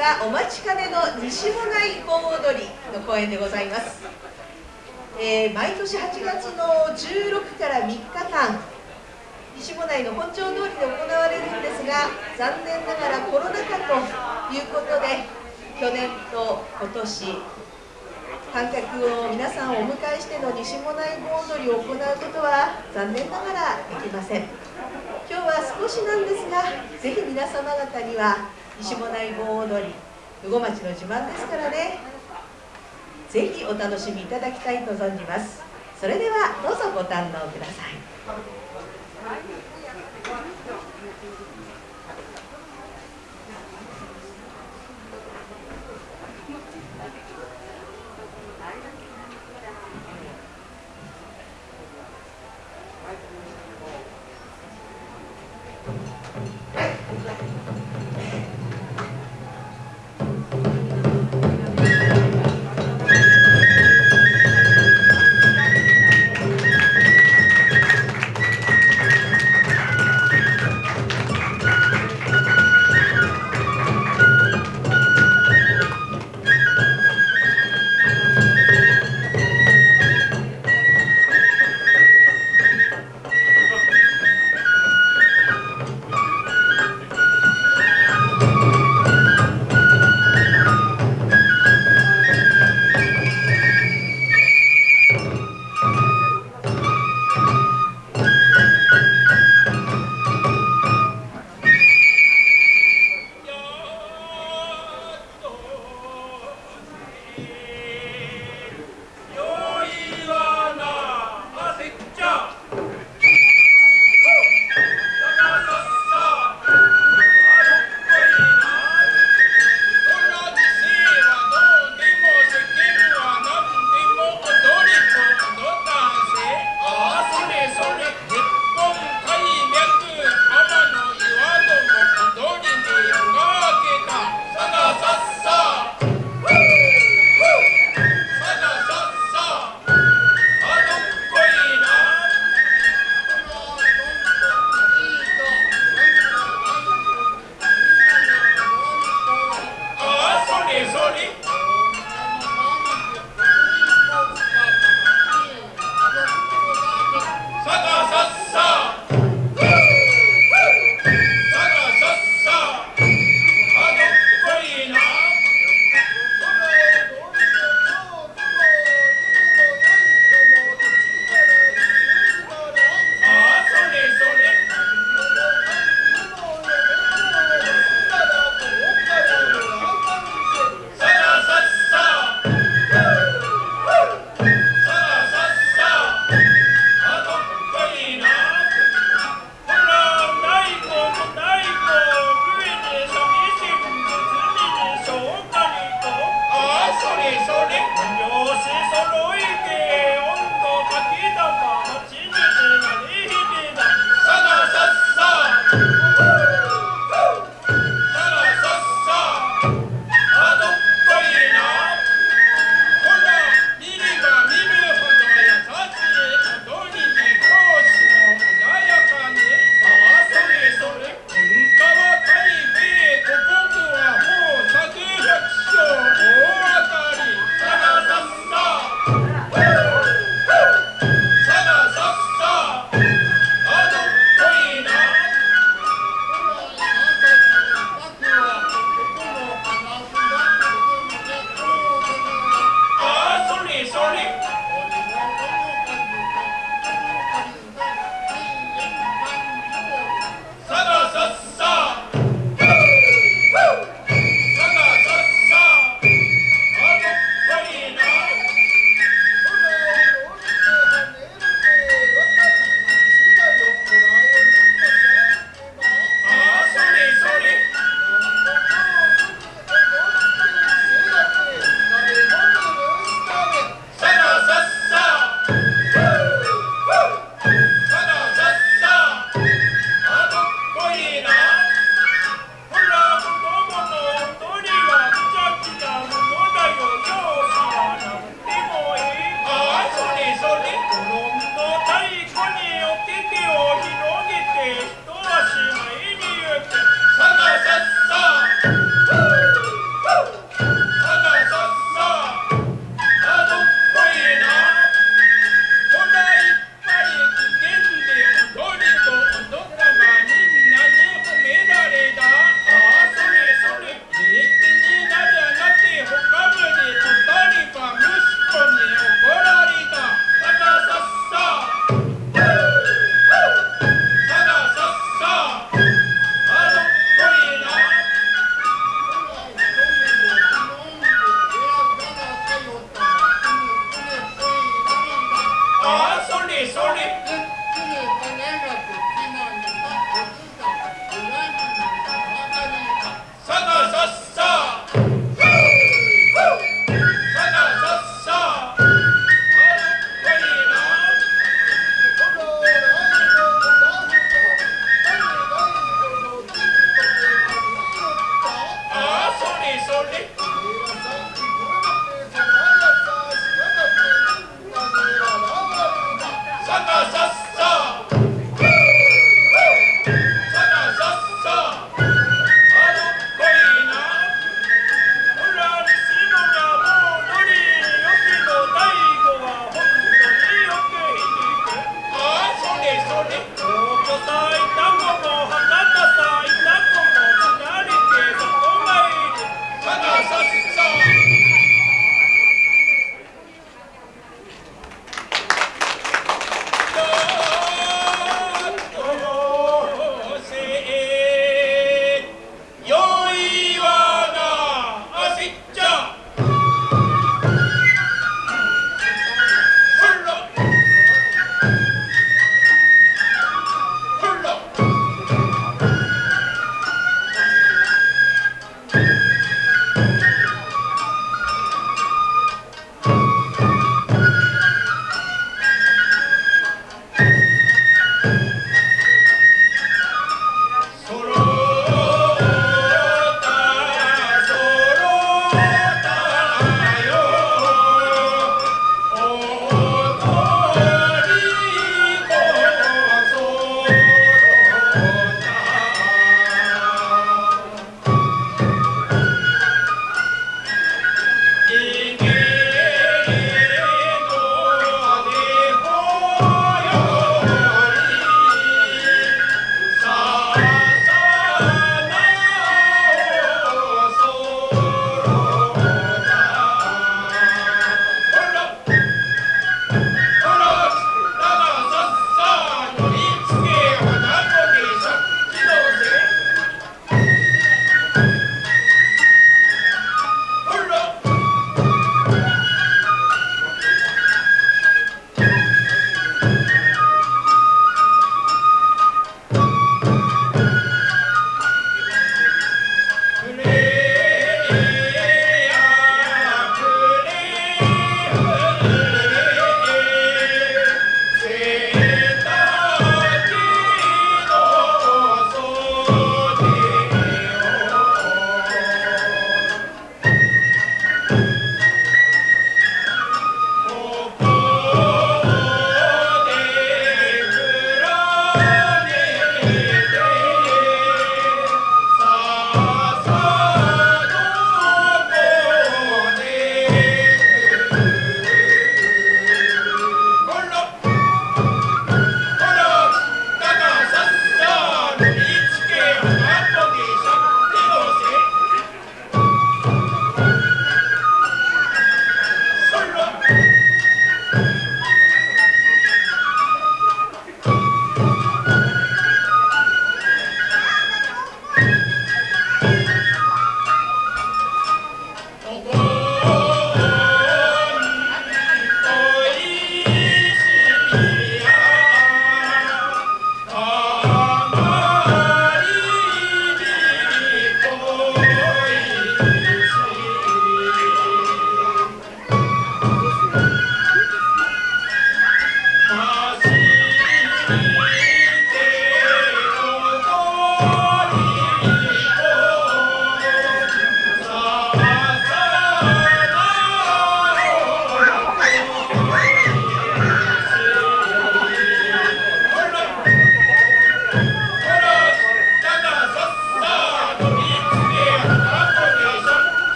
は。お待ちかねの西もない盆踊りの公演でございます、えー、毎年8月の16から3日間西もないの本町通りで行われるんですが残念ながらコロナ禍ということで去年と今年観客を皆さんをお迎えしての西もない盆踊りを行うことは残念ながらできません。今日は少しなんですがぜひ皆様方には西もない盆踊り羽後町の自慢ですからね。ぜひお楽しみいただきたいと存じます。それではどうぞご堪能ください。